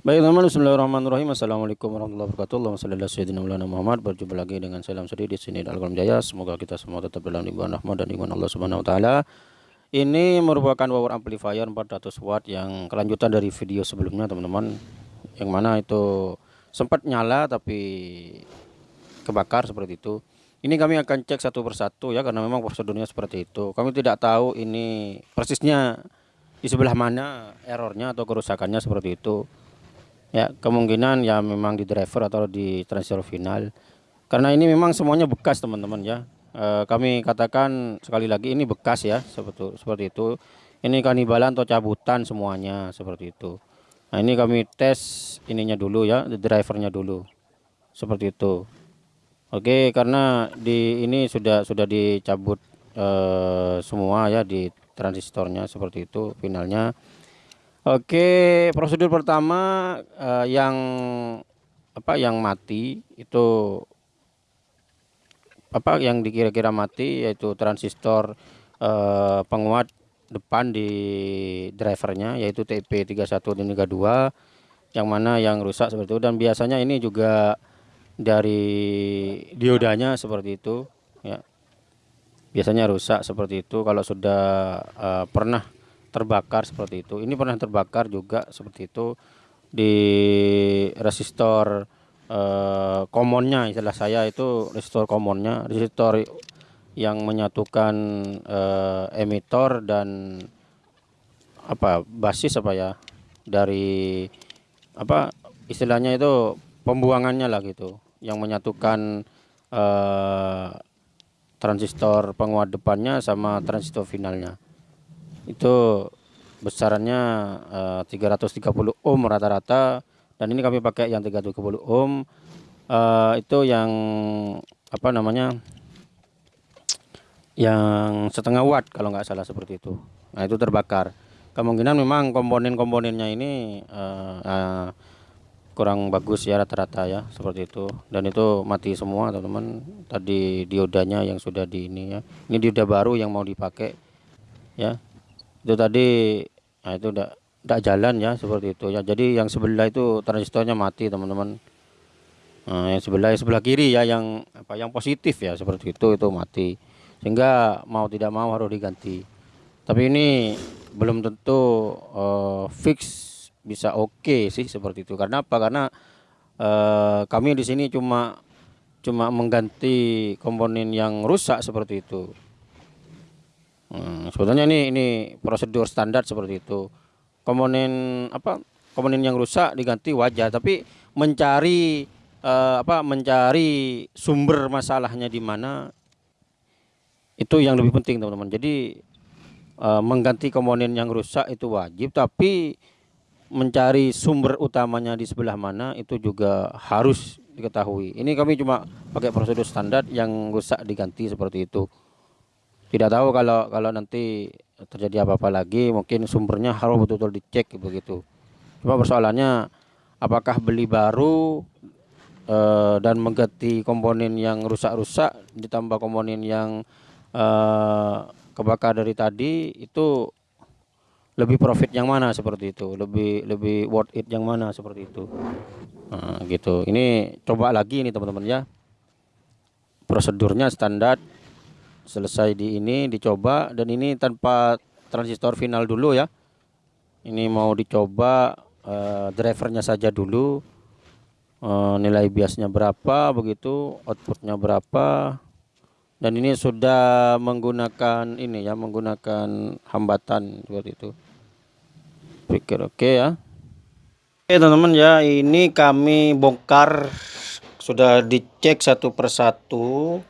Baik teman-teman, Bismillahirrahmanirrahim. Assalamualaikum warahmatullahi wabarakatuh. Allahumma shalli ala sayyidina Muhammad. Berjumpa lagi dengan Salam Sedi di sini Al Jaya. Semoga kita semua tetap dalam limpahan rahmat dan iman Allah Subhanahu wa taala. Ini merupakan power amplifier 400 watt yang kelanjutan dari video sebelumnya, teman-teman. Yang mana itu sempat nyala tapi kebakar seperti itu. Ini kami akan cek satu persatu ya karena memang prosedurnya seperti itu. Kami tidak tahu ini persisnya di sebelah mana errornya atau kerusakannya seperti itu ya kemungkinan ya memang di driver atau di transfer final. Karena ini memang semuanya bekas teman-teman ya. E, kami katakan sekali lagi ini bekas ya seperti seperti itu. Ini kanibalan atau cabutan semuanya seperti itu. Nah ini kami tes ininya dulu ya drivernya dulu. Seperti itu. Oke karena di ini sudah sudah dicabut e, semua ya di transistornya seperti itu finalnya Oke, prosedur pertama uh, yang apa yang mati itu apa yang dikira-kira mati yaitu transistor uh, penguat depan di drivernya yaitu TP31 dan 32 yang mana yang rusak seperti itu dan biasanya ini juga dari diodanya seperti itu ya. Biasanya rusak seperti itu kalau sudah uh, pernah terbakar seperti itu. Ini pernah terbakar juga seperti itu di resistor eh, komonnya istilah saya itu resistor komonnya resistor yang menyatukan eh, emitor dan apa basis apa ya dari apa istilahnya itu pembuangannya lah gitu yang menyatukan eh, transistor penguat depannya sama transistor finalnya itu besarannya uh, 330 ohm rata-rata. Dan ini kami pakai yang 330 ohm. Uh, itu yang apa namanya yang setengah watt kalau nggak salah seperti itu. Nah itu terbakar. Kemungkinan memang komponen-komponennya ini uh, uh, kurang bagus ya rata-rata ya seperti itu. Dan itu mati semua teman-teman. Tadi diodanya yang sudah di ini ya. Ini dioda baru yang mau dipakai ya itu tadi nah itu udah tidak jalan ya seperti itu ya. Jadi yang sebelah itu transistornya mati teman-teman. Nah, yang sebelah yang sebelah kiri ya yang apa yang positif ya seperti itu itu mati. Sehingga mau tidak mau harus diganti. Tapi ini belum tentu uh, fix bisa oke okay sih seperti itu. Karena apa? Karena uh, kami di sini cuma cuma mengganti komponen yang rusak seperti itu Hmm, sebetulnya ini ini prosedur standar seperti itu. Komponen apa? Komponen yang rusak diganti wajar, tapi mencari uh, apa? Mencari sumber masalahnya di mana itu yang lebih penting, teman-teman. Jadi uh, mengganti komponen yang rusak itu wajib, tapi mencari sumber utamanya di sebelah mana itu juga harus diketahui. Ini kami cuma pakai prosedur standar yang rusak diganti seperti itu tidak tahu kalau kalau nanti terjadi apa-apa lagi mungkin sumbernya harus betul-betul dicek begitu. Cuma persoalannya apakah beli baru e, dan mengganti komponen yang rusak-rusak ditambah komponen yang e, kebakar dari tadi itu lebih profit yang mana seperti itu? Lebih lebih worth it yang mana seperti itu? Nah, gitu. Ini coba lagi nih teman-teman ya. Prosedurnya standar selesai di ini dicoba dan ini tanpa transistor final dulu ya. Ini mau dicoba uh, drivernya saja dulu uh, nilai biasnya berapa begitu outputnya berapa. Dan ini sudah menggunakan ini ya menggunakan hambatan seperti itu. Pikir oke okay ya. Oke teman-teman ya ini kami bongkar sudah dicek satu persatu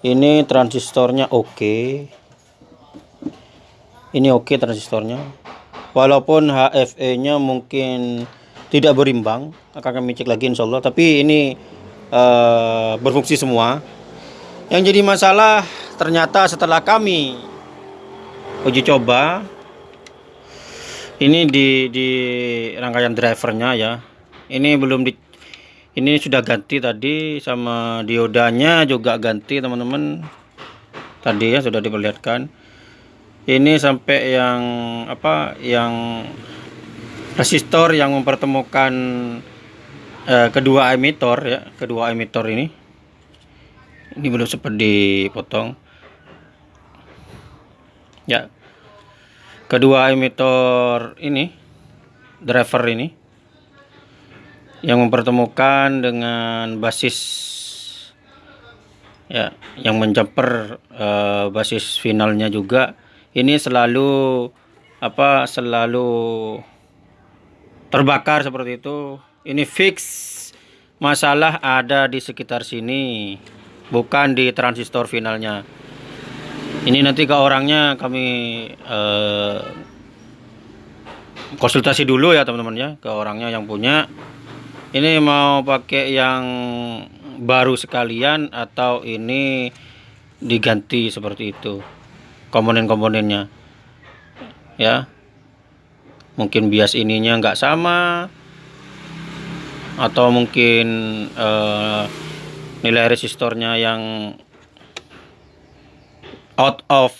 ini transistornya oke. Okay. ini oke okay transistornya. Walaupun HFE nya mungkin tidak berimbang akan kami cek lagi insya Allah. Tapi ini uh, berfungsi semua. Yang jadi masalah ternyata setelah kami uji coba ini di di rangkaian drivernya ya. Ini belum di ini sudah ganti tadi sama diodanya juga ganti teman-teman. Tadi ya sudah diperlihatkan. Ini sampai yang apa yang resistor yang mempertemukan uh, kedua emitor ya kedua emitor ini. Ini belum sempat dipotong. Ya. Kedua emitor ini driver ini yang mempertemukan dengan basis ya yang menjumper uh, basis finalnya juga. Ini selalu apa selalu terbakar seperti itu. Ini fix masalah ada di sekitar sini bukan di transistor finalnya. Ini nanti ke orangnya kami uh, konsultasi dulu ya teman-teman ya ke orangnya yang punya ini mau pakai yang baru sekalian atau ini diganti seperti itu? Komponen-komponennya. Ya. Mungkin bias ininya nggak sama. Atau mungkin uh, nilai resistornya yang out of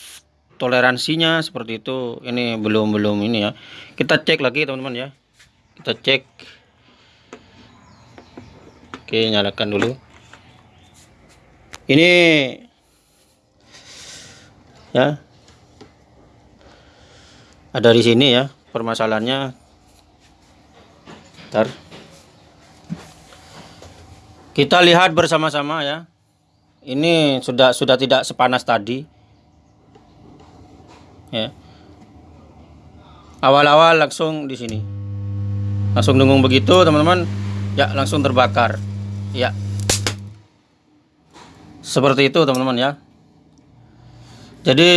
toleransinya seperti itu. Ini belum belum ini ya. Kita cek lagi teman-teman ya. Kita cek oke nyalakan dulu. Ini ya. Ada di sini ya permasalahannya. Ntar. Kita lihat bersama-sama ya. Ini sudah sudah tidak sepanas tadi. Ya. Awal-awal langsung di sini. Langsung dengung begitu teman-teman. Ya langsung terbakar ya. Seperti itu teman-teman ya. Jadi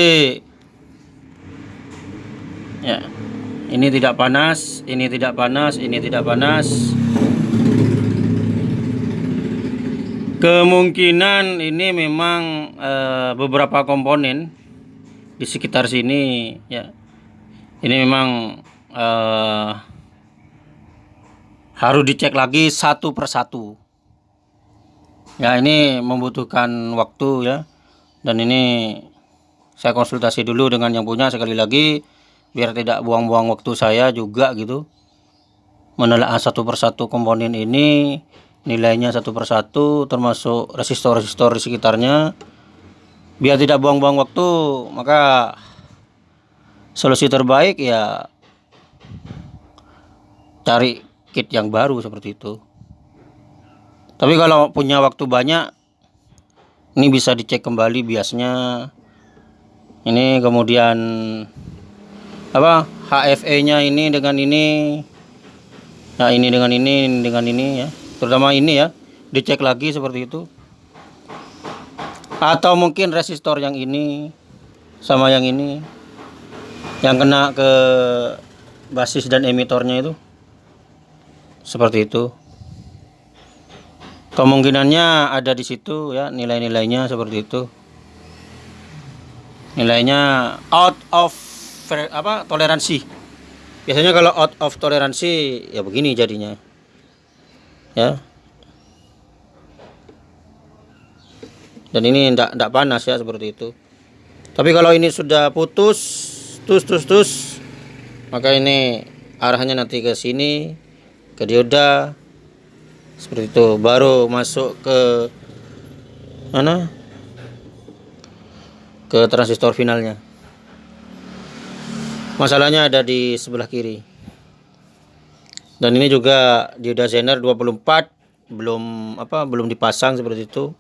ya ini tidak panas ini tidak panas ini tidak panas. Kemungkinan ini memang e, beberapa komponen di sekitar sini ya ini memang uh, harus dicek lagi satu persatu ya ini membutuhkan waktu ya. Dan ini saya konsultasi dulu dengan yang punya sekali lagi biar tidak buang-buang waktu saya juga gitu. Menelaah satu persatu komponen ini nilainya satu persatu termasuk resistor-resistor di sekitarnya. Biar tidak buang-buang waktu maka solusi terbaik ya cari kit yang baru seperti itu tapi kalau punya waktu banyak ini bisa dicek kembali biasnya. Ini kemudian apa HFE nya ini dengan ini nah ini dengan ini dengan ini ya. Terutama ini ya. Dicek lagi seperti itu. Atau mungkin resistor yang ini sama yang ini yang kena ke basis dan emitornya itu. Seperti itu kemungkinannya ada di situ ya nilai-nilainya seperti itu. Nilainya out of apa toleransi. Biasanya kalau out of toleransi ya begini jadinya ya. Dan ini tidak tidak panas ya seperti itu. Tapi kalau ini sudah putus tus tus tus maka ini arahnya nanti ke sini ke dioda seperti itu baru masuk ke mana ke transistor finalnya masalahnya ada di sebelah kiri dan ini juga dioda zener 24 belum apa belum dipasang seperti itu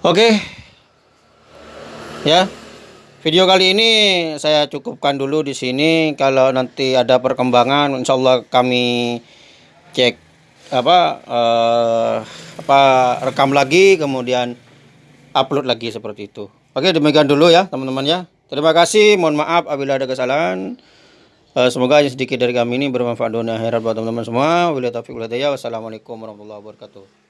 Oke. Ya. Video kali ini saya cukupkan dulu di sini. Kalau nanti ada perkembangan insya Allah kami cek apa uh, apa rekam lagi kemudian upload lagi seperti itu. Oke, demikian dulu ya, teman-teman ya. Terima kasih. Mohon maaf apabila ada kesalahan. Uh, semoga yang sedikit dari kami ini bermanfaat dunia akhirat buat teman-teman semua. Wassalamualaikum warahmatullahi wabarakatuh.